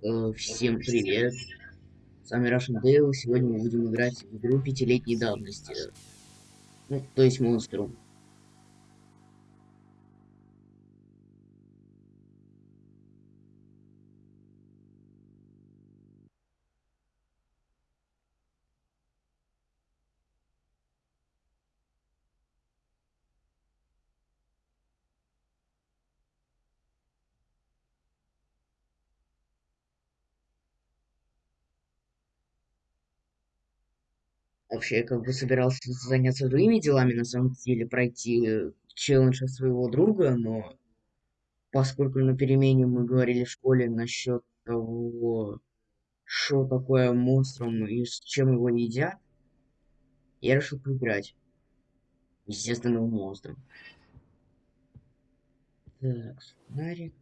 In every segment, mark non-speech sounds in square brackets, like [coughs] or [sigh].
Э, Всем привет! С вами Russian Dale. Сегодня мы будем играть в игру пятилетней давности. Ну, то есть монстру. Вообще, я как бы собирался заняться другими делами, на самом деле, пройти э, челлендж от своего друга, но поскольку на перемене мы говорили в школе насчет того, что такое монстром и с чем его едят, я решил поиграть. Естественно, в монстром. Так, фонарик.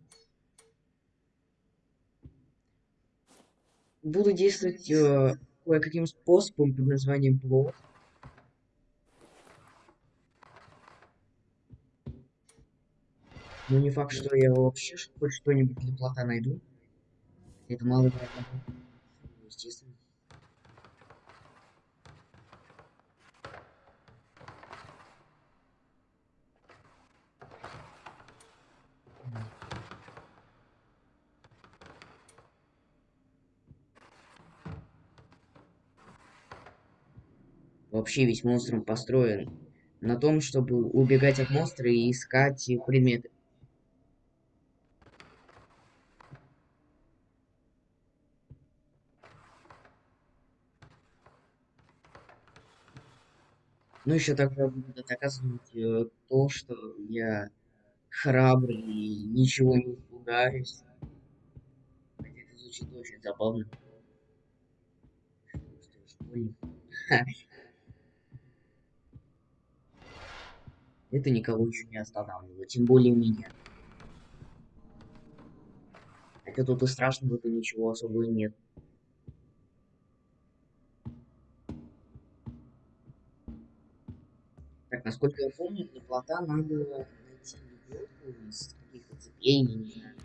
Буду действовать э, кое-каким способом под названием плод. Но не факт, что я вообще хоть что-нибудь для плота найду. Это маловероятно. Естественно. Вообще весь монстром построен на том, чтобы убегать от монстра и искать предметы. Ну, еще также буду доказывать э, то, что я храбрый и ничего не испугаюсь. Хотя это звучит очень забавно. Что, школьник? [laughs] Это никого еще не останавливает, тем более меня. Хотя тут и страшного-то ничего особого нет. Так, насколько я помню, для плота надо найти лебедку из каких-то цепей, не знаю.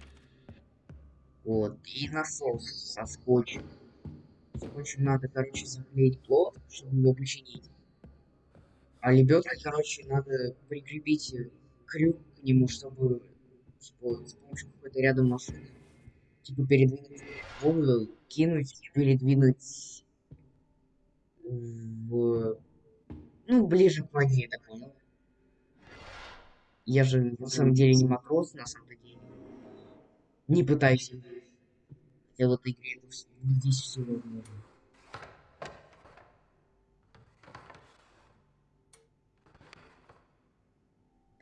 Вот, и насос со скотчем. Скотчем надо, короче, заклеить плод, чтобы его починить. А лебедкой, короче, надо прикрепить крюк к нему, чтобы, чтобы с помощью какой-то рядом машины типа передвинуть воду, кинуть, передвинуть в ну, ближе к воде, так понял. Я же на самом деле не матрос, на самом деле. Не пытайся. Хотя в этой игре здесь все возможно.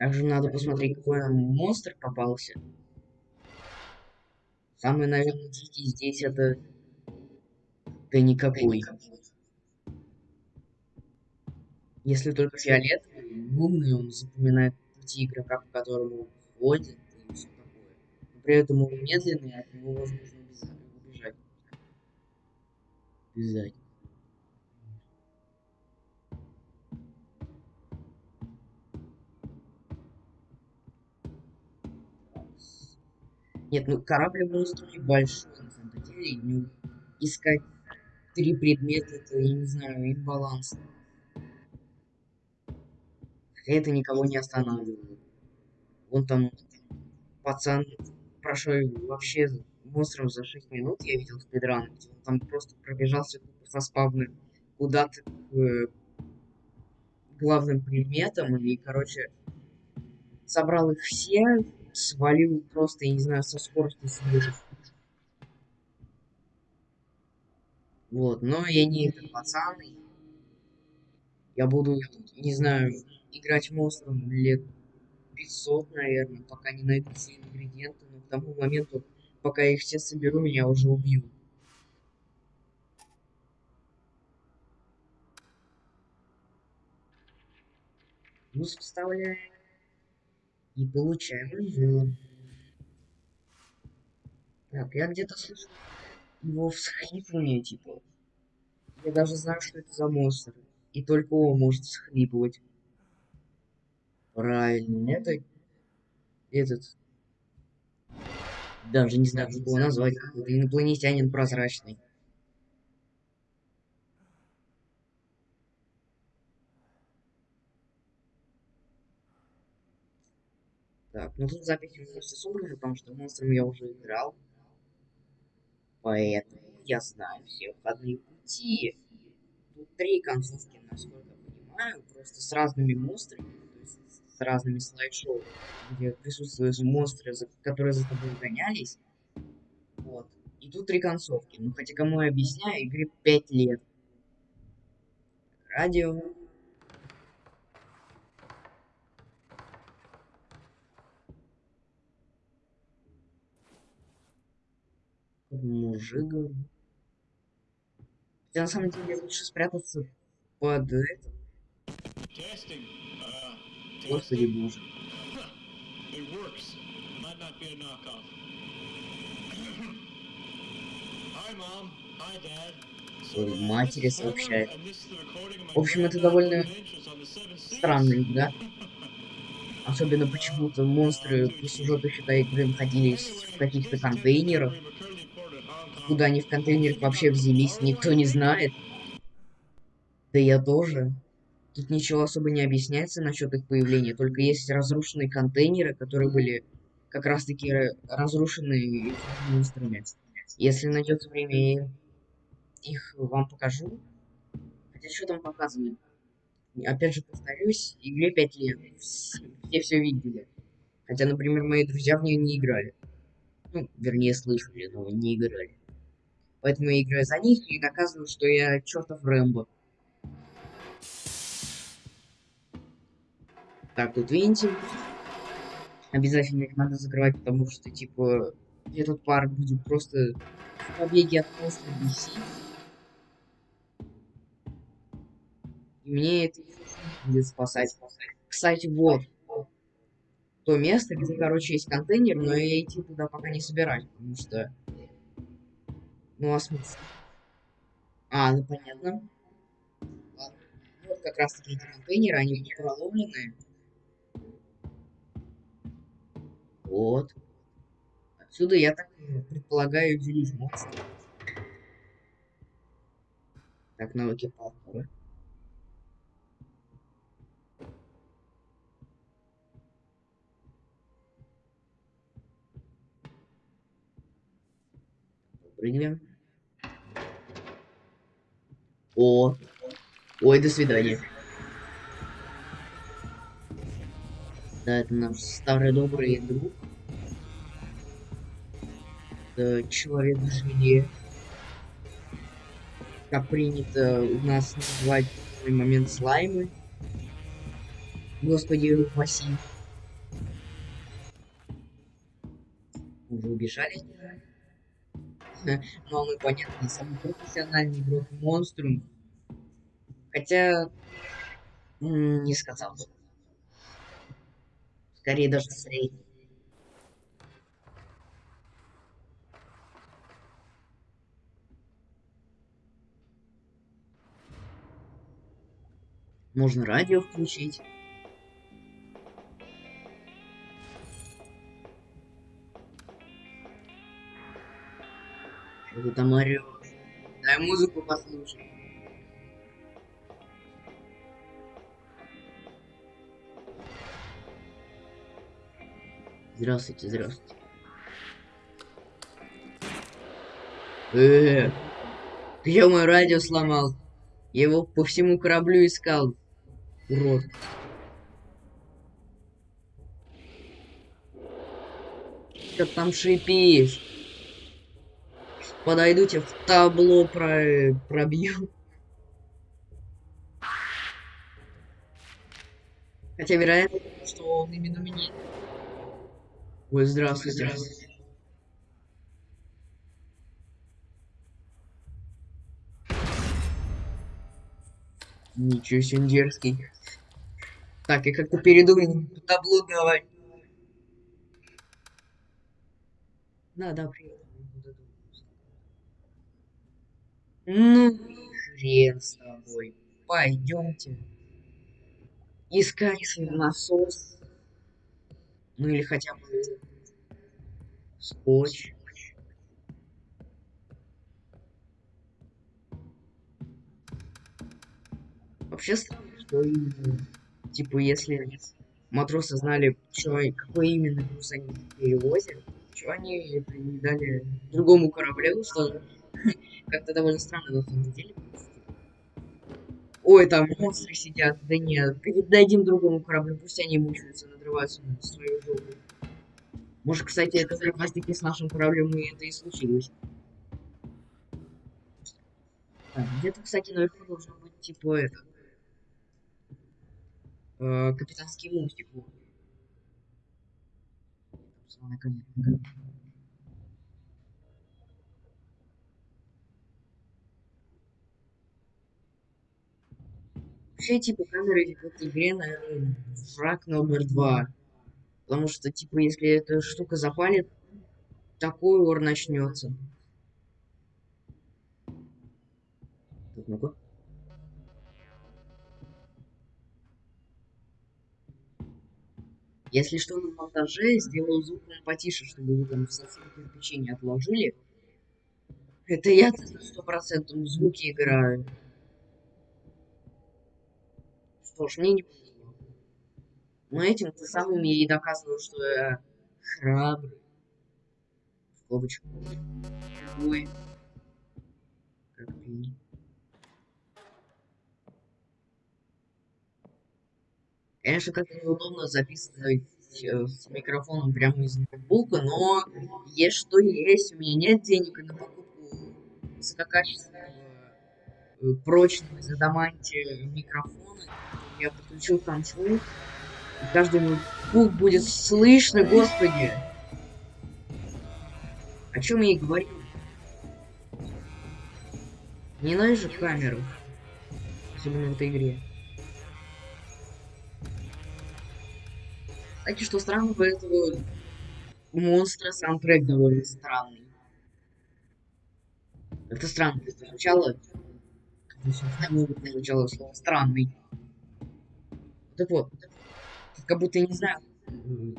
Также надо посмотреть, какой нам монстр попался. Самый, наверное, дикий здесь это... Да никакой. Если только фиолетовый, умный, он запоминает пути игрока, по которому он ходит и все такое. Но при этом он медленный, от него возможно убежать. Обязательно. Нет, ну корабль монстр большой, на самом деле. Ну, искать три предмета, это, я не знаю, имбаланс. Это никого не останавливает. Вон там пацан прошел вообще монстром за 6 минут, я видел спидран, где он там просто пробежался со спавны куда-то к э, главным предметам и, короче, собрал их все, свалил просто, я не знаю, со скоростью света. Вот, но я не этот пацан. Я буду, не знаю, играть монстром лет 500, наверное, пока не найду все ингредиенты, но к тому моменту, пока я их все соберу, меня уже убьют. Ну, вставляем. И получаем инжир. Так, я где-то слышал его всхлипывание, типа. Я даже знаю, что это за монстр. И только он может всхлипывать. Правильно, это... Этот... Даже не знаю, как его назвать. Какой-то инопланетянин прозрачный. Так, ну тут запись все собраны, потому что монстром я уже играл. Поэтому я знаю все входные пути. Тут три концовки, насколько понимаю, просто с разными монстрами, то есть с разными слайд-шоу, где присутствуют монстры, которые за тобой гонялись. Вот. И тут три концовки. Ну, хотя кому я объясняю, игре 5 лет. Радио. Говорю. Хотя на самом деле лучше спрятаться под это. Господи боже. Своей [coughs] матери сообщает. В общем, это довольно странно, да? [laughs] Особенно почему-то монстры по сюжету, считай, игры находились в каких-то контейнерах. Куда они в контейнерах вообще взялись, никто не знает. Да я тоже. Тут ничего особо не объясняется насчет их появления, только есть разрушенные контейнеры, которые были как раз таки разрушены монстрами. Если найдется время, я их вам покажу. Хотя что там показывают? Опять же повторюсь, игре 5 лет. Все все видели. Хотя, например, мои друзья в нее не играли. Ну, вернее, слышали, но не играли. Поэтому я играю за них и доказываю, что я чертов Рэмбо. Так, тут вентиль. Обязательно их надо закрывать, потому что, типа, этот пар будет просто в побеге от просто бесить. И мне это будет спасать. Кстати, вот. То место, где, короче, есть контейнер, но я идти туда пока не собираюсь, потому что... Ну, а смысл? А, ну понятно. Ладно. Вот как раз таки эти контейнеры, они проломленные. Вот. Отсюда я так предполагаю делить монстров. Так, навыки паркура. Прыгнем. О! Ой, до свидания. Да, это наш старый добрый друг. Это человек в Как принято у нас называть в момент слаймы. Господи, упаси. Уже убежали? Но мы понятно, самый профессиональный игрок монструм. Хотя не сказал. Скорее даже средний. Можно радио включить. Что ты там орёшь? Дай музыку послушай. Здравствуйте, здравствуйте. Э, ты я мое радио сломал. Я его по всему кораблю искал. Урод. Что там шипишь? Подойду тебе в табло про... пробью. Хотя вероятно, что он именно меня Ой, здравствуйте. здравствуйте. Ничего себе дерзкий. Так, я как-то передумал табло давай. Да, да, привет. Ну, хрен с тобой. Пойдемте. Искать насос. Ну или хотя бы Скотч. Вообще странно, что именно, типа, если матросы знали, что, какой именно груз они перевозят, что они не дали другому кораблю, что как-то довольно странно на самом деле. Ой, там монстры сидят. Да нет, передадим другому кораблю, пусть они мучаются, надрываются на свою жопу. Может, кстати, это как раз таки с нашим кораблем и это и случилось. Где-то, кстати, наверху должен быть типа это. Э, капитанский мостик. Вот. Вообще, типа, камеры в этой игре, наверное, враг номер два. Потому что, типа, если эта штука запалит, такой ор начнется. Так, ну-ка. Если что, на монтаже сделаю звук потише, чтобы вы там совсем кирпичи не отложили. Это я сто процентов звуки играю. Что ж, мне не повезло. Но этим ты самым и доказываю, что я храбрый. В скобочку. Ой. Как ты. Конечно, как-то неудобно записывать э, с микрофоном прямо из ноутбука, но есть что есть. У меня нет денег на покупку высококачественного, э, прочного из адаманте микрофона. Я подключил к концу. И каждый ноутбук будет слышно, господи. О чем я и говорю. Ненавижу камеру. Особенно в этой игре. Кстати, что странно, у этого монстра саундтрек довольно странный. Это странно, это звучало... могут звучало слово странный. Так вот, как будто, не знаю,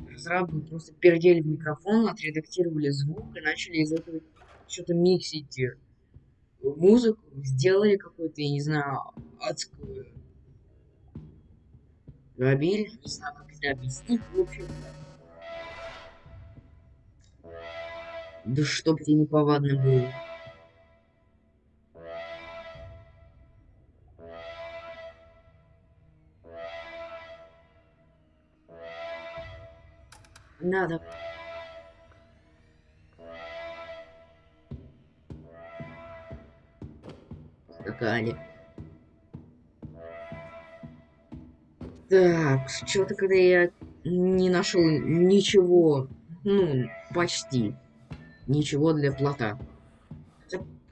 разрабы просто пердели в микрофон, отредактировали звук и начали из этого что-то миксить музыку, сделали какую-то, я не знаю, адскую Габиль, не знаю, как это объяснить, в общем. Да чтоб тебе неповадно было. Надо. Скакали. Так, что-то когда я не нашел ничего, ну, почти ничего для плота.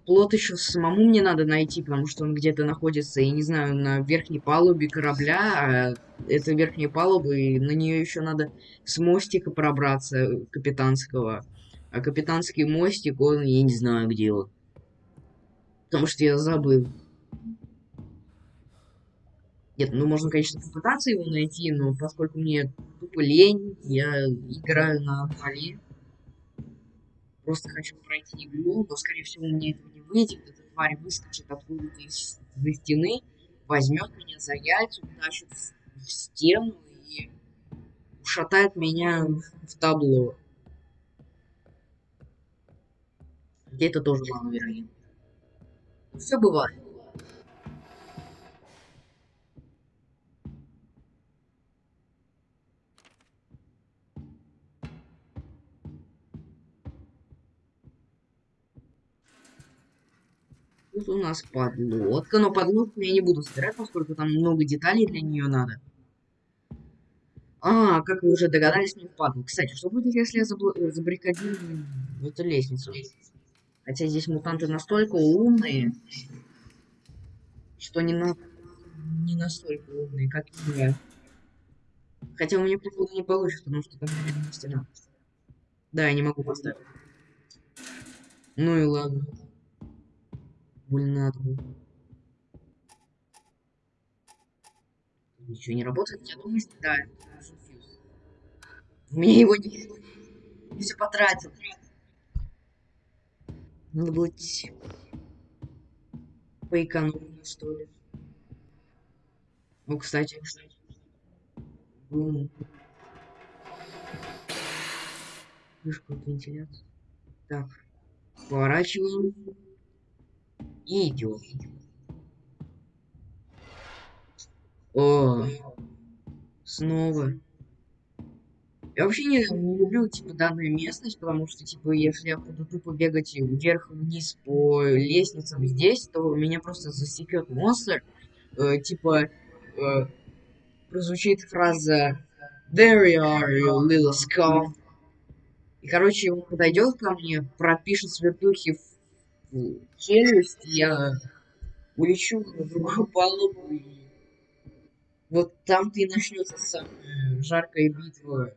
Плот еще самому мне надо найти, потому что он где-то находится, я не знаю, на верхней палубе корабля, а это верхняя палуба, и на нее еще надо с мостика пробраться капитанского. А капитанский мостик, он, я не знаю, где он. Потому что я забыл. Нет, ну можно, конечно, попытаться его найти, но поскольку мне тупо лень, я играю на поле. Просто хочу пройти игру, но, скорее всего, мне этого не выйдет. Эта тварь выскочит откуда-то из за стены, возьмет меня за яйца, утащит в, в стену и ушатает меня в табло. Где это тоже маловероятно. Все бывает. Тут у нас подлодка, но подлодку я не буду собирать, поскольку там много деталей для нее надо. А, как вы уже догадались, не впадло. Кстати, что будет, если я забл... забаррикадирую эту лестницу? Хотя здесь мутанты настолько умные, что не, на... не настолько умные, как я. Хотя у меня, походу, не получится, потому что там стена. Да, я не могу поставить. Ну и ладно больно Ничего не работает, я думаю, что да. У меня его не... все потратил. Надо было поэкономить, что ли. Ну, кстати, Бум. Вышку от вентиляции. Так. Поворачиваем. И. О, снова. Я вообще не, не люблю, типа, данную местность, потому что, типа, если я буду тупо бегать вверх-вниз по лестницам здесь, то меня просто засекет монстр. Э, типа, э, прозвучит фраза There you are, you little scum. И, короче, он подойдет ко мне, пропишет свертухи в челюсть, я улечу на другую палубу, и вот там-то и начнется самая жаркая битва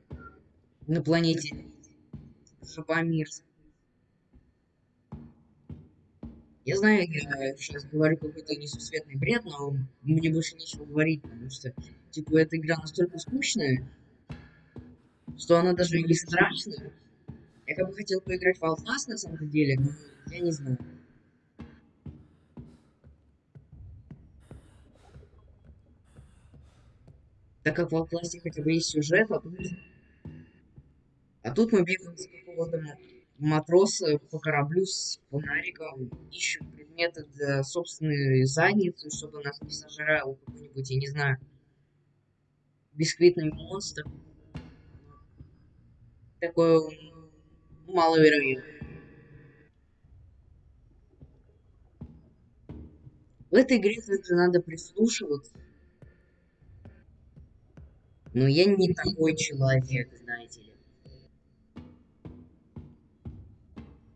на планете Шапамирск. Я знаю, я сейчас говорю какой-то несусветный бред, но мне больше нечего говорить, потому что, типа, эта игра настолько скучная, что она даже не страшная. Я бы хотел поиграть в Outlast на самом деле, но я не знаю. Так как в Outlast хотя бы есть сюжет, а тут... А тут мы бегаем с какого-то матроса по кораблю с фонариком, ищем предметы для собственной задницы, чтобы нас не сожрал какой-нибудь, я не знаю, бисквитный монстр. Такое маловероятно. В этой игре также надо прислушиваться. Но я не такой человек, знаете ли.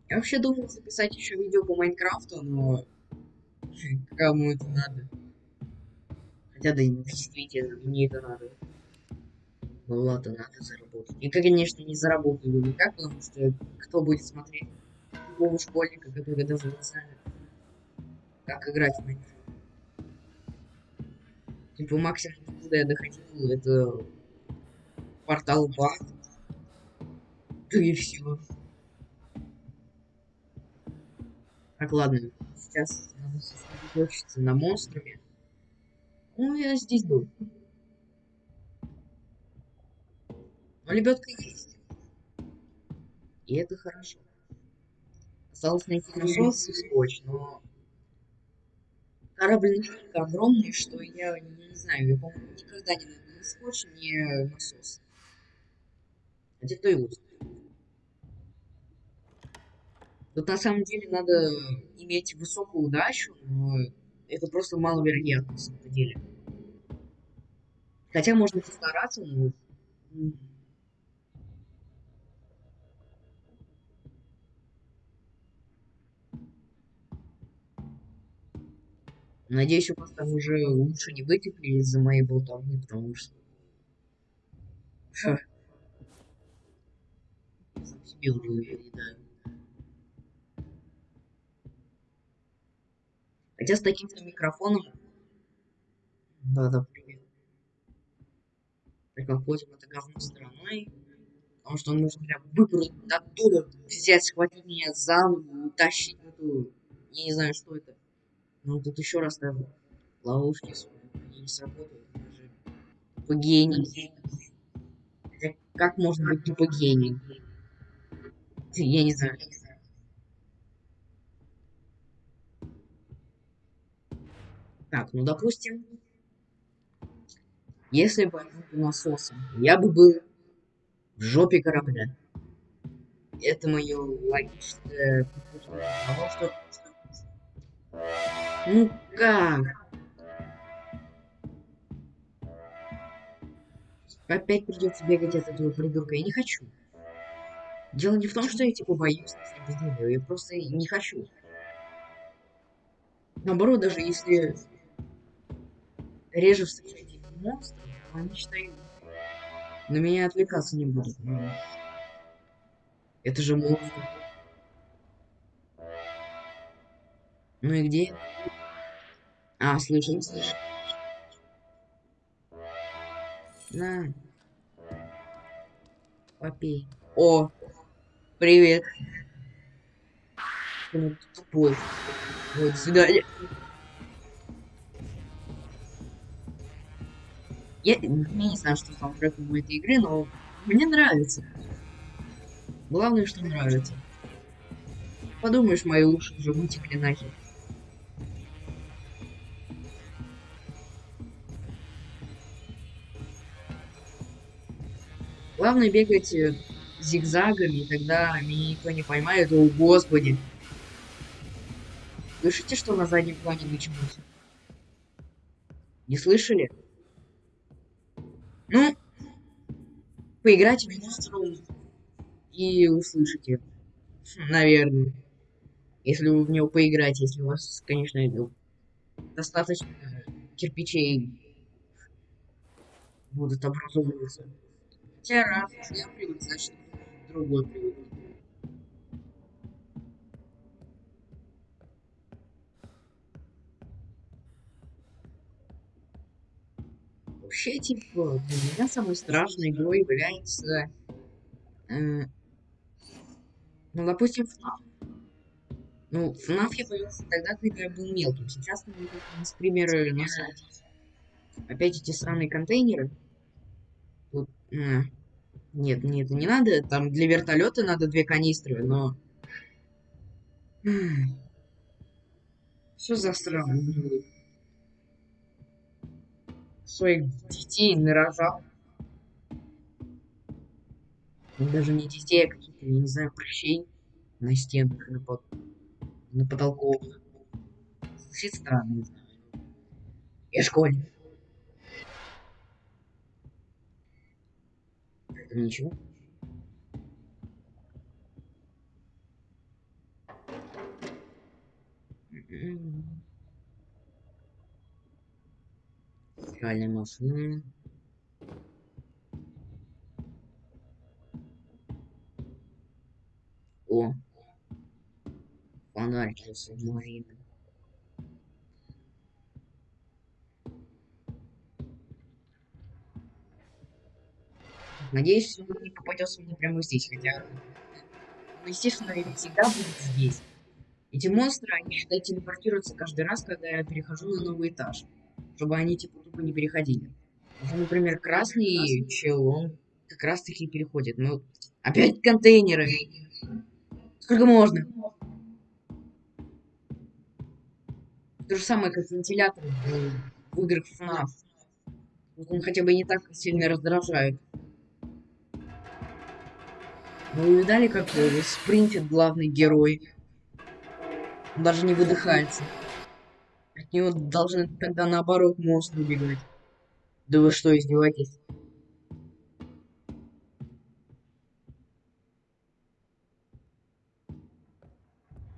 Я вообще думал записать еще видео по Майнкрафту, но кому это надо? Хотя да, действительно, мне это надо. Ну ладно, надо заработать. И, конечно, не заработаю никак, потому что кто будет смотреть такого школьника, который даже не знает, как играть в Майнкрафт. Типа максимум, куда я доходил, это портал баг. Да и все. Так, ладно, сейчас надо сосредоточиться на монструме. Ну, я здесь был. Но лебедка есть. И это хорошо. Осталось найти насос и скотч, но корабль настолько огромный, что я не, знаю, я, по-моему, никогда не найду ни скотч, ни насос. Хотя кто его. Тут на самом деле надо иметь высокую удачу, но это просто маловероятно на самом деле. Хотя можно постараться, но... Надеюсь, у вас там уже лучше не вытекли из-за моей болтовни, потому что... Сам себе уже уверен, Хотя с таким-то микрофоном... Да-да, привет. Так обходим это говно стороной. Потому что он может прям выпрыгнуть оттуда, взять, схватить меня за ногу, утащить эту... Я не знаю, что это. Ну, тут еще раз там ловушки не сработают. Даже тупо гений. Как можно быть тупо гений? Я не знаю. Так, ну допустим, если бы я был насосом, я бы был в жопе корабля. Это мое логичное того, что... Ну как? Опять придется бегать от этого придурка. Я не хочу. Дело не в том, что я типа боюсь, я просто не хочу. Наоборот, даже если реже встречать монстров, они считают, на меня отвлекаться не будут. Это же монстр. Ну и где? А, слышим, слышим. На. Попей. О, Привет. Ну, тупой. Вот, до свидания. Я, я не знаю, что саундтрек у этой игры, но мне нравится. Главное, что нравится. Подумаешь, мои уши уже вытекли нахер. Главное бегать э, зигзагами, тогда меня никто не поймает. О, господи. Слышите, что на заднем плане началось? Не слышали? Ну, поиграйте в Monster и услышите. Наверное. Если вы в него поиграете, если у вас, конечно, достаточно кирпичей будут образовываться. Раз я привык, значит другой привык. Вообще, типа, для меня самой страшной игрой является... Э, ну, допустим, FNAF. Ну, FNAF я появился тогда, когда я был мелким. Сейчас на меня стримеры на сайте. Опять эти странные контейнеры. Тут, э, нет, нет, не надо. Там для вертолета надо две канистры, но... Все засрано своих детей нарожал. Ну, даже не детей, а каких-то, я не знаю, прыщей на стенах, на, под... на потолках. Звучит странно, не знаю. Я школьник. Это ничего. Mm-hmm. стиральной машины. О, Надеюсь, он не попадется мне прямо здесь, хотя... Ну, естественно, ведь всегда будет здесь. Эти монстры, они, считай, телепортируются каждый раз, когда я перехожу на новый этаж чтобы они типа тупо не переходили. Например, красный чел, он как раз таки переходит. Ну, опять контейнеры. Сколько можно? То же самое, как вентилятор в играх FNAF. Он хотя бы не так сильно раздражает. Вы видали, как спринтит главный герой? Он даже не выдыхается. От него должны тогда наоборот мост убегать. Да вы что, издеваетесь?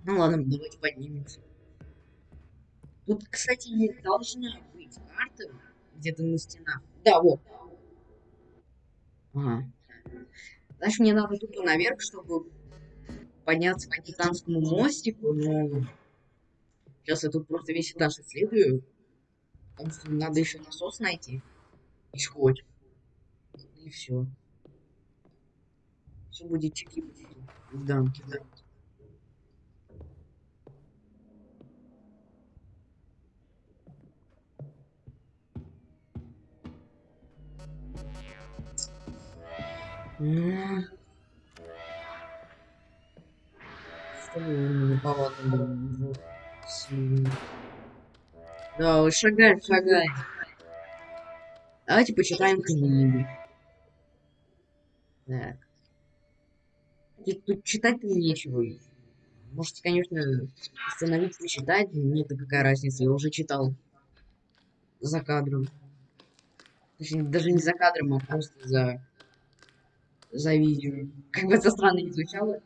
Ну ладно, давайте поднимемся. Тут, кстати, не должна быть карта где-то на стенах. Да, вот. Ага. Значит, мне надо тупо наверх, чтобы подняться по капитанскому мостику, но Сейчас я тут просто весь этаж исследую. Потому что надо еще насос найти. И скотч. И все. Все будет в дамке, да. Ну... Что вы неповадно да, вот шагай, шагай. Давайте почитаем книги. Так. Тут читать-то нечего. Можете, конечно, остановить почитать. Мне-то какая разница, я уже читал. За кадром. Точнее, даже не за кадром, а просто за... За видео. Как бы это странно не звучало.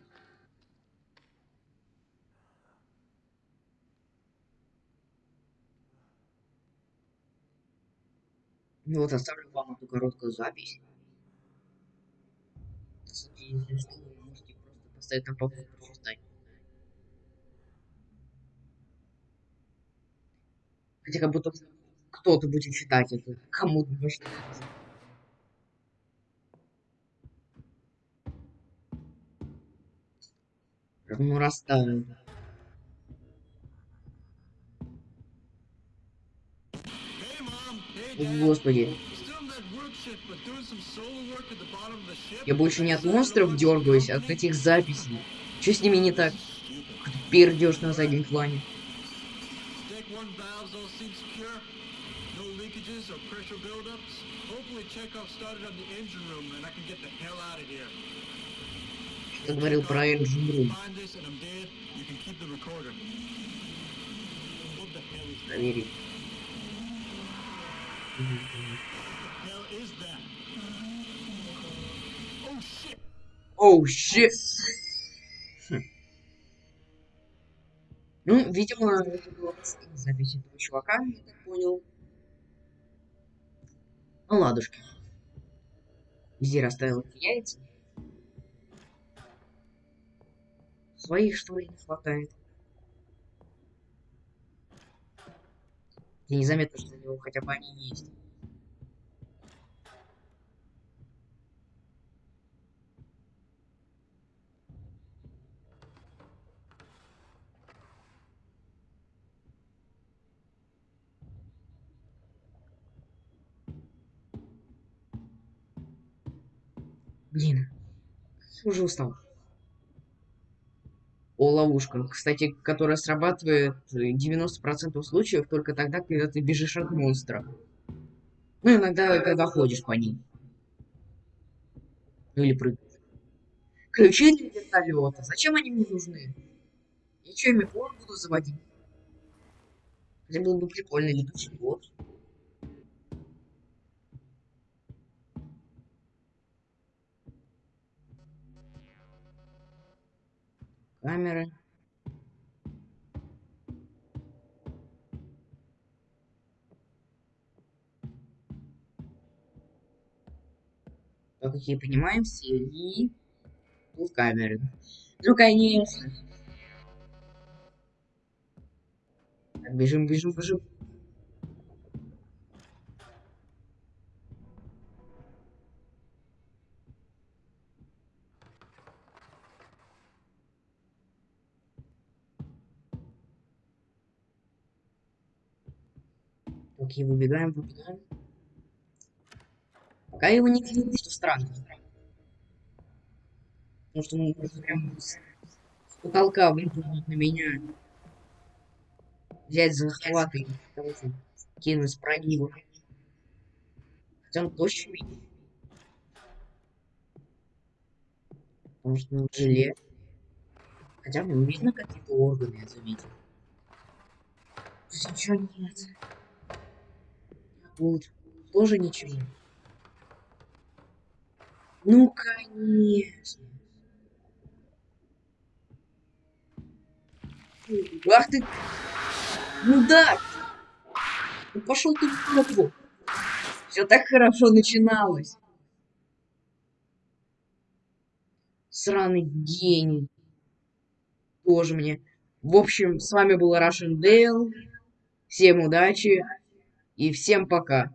Ну вот оставлю вам эту короткую запись. Если что, вы можете просто поставить на паузу прочитать. Хотя как будто кто-то будет читать это. Кому-то точно. Ну расставил. О, господи. Я больше не от монстров дергаюсь, а от этих записей. Что с ними не так? Пердеж на заднем плане. Что говорил про Engine Room? Проверить. Оу, oh, щит! Хм. Ну, видимо, это была запись этого чувака, я так понял. Ну, ладушки. Везде расставил яйца. Своих, что ли, не хватает. И незаметно, что у него хотя бы они есть. Блин, уже устал. О, ловушка. Кстати, которая срабатывает 90% случаев только тогда, когда ты бежишь от монстра. Ну, иногда, когда ходишь по ней. Ну, или прыгаешь. Ключи для вертолета. Зачем они мне нужны? Я что, ими буду заводить? Хотя было бы прикольно, летучий бот. Камеры. Как я понимаю, все и тут камеры. Ну, конечно. Так, бежим, бежим, бежим. Окей, выбегаем, выбегаем. Пока его не видно, что странно. Потому что он может прям с, с потолка выпрыгнуть на меня. Взять за захват и кинуть с прогиба. Хотя он точно видит. Потому что он желе. Хотя бы видно какие-то органы, я заметил. Ничего нет. Тут тоже ничего. Ну, конечно. Ах ты! Ну да! Ну пошел ты в жопу. Все так хорошо начиналось. Сраный гений. Тоже мне. В общем, с вами был Russian Dale. Всем удачи. И всем пока.